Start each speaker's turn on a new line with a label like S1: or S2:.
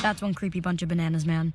S1: That's one creepy bunch of bananas, man.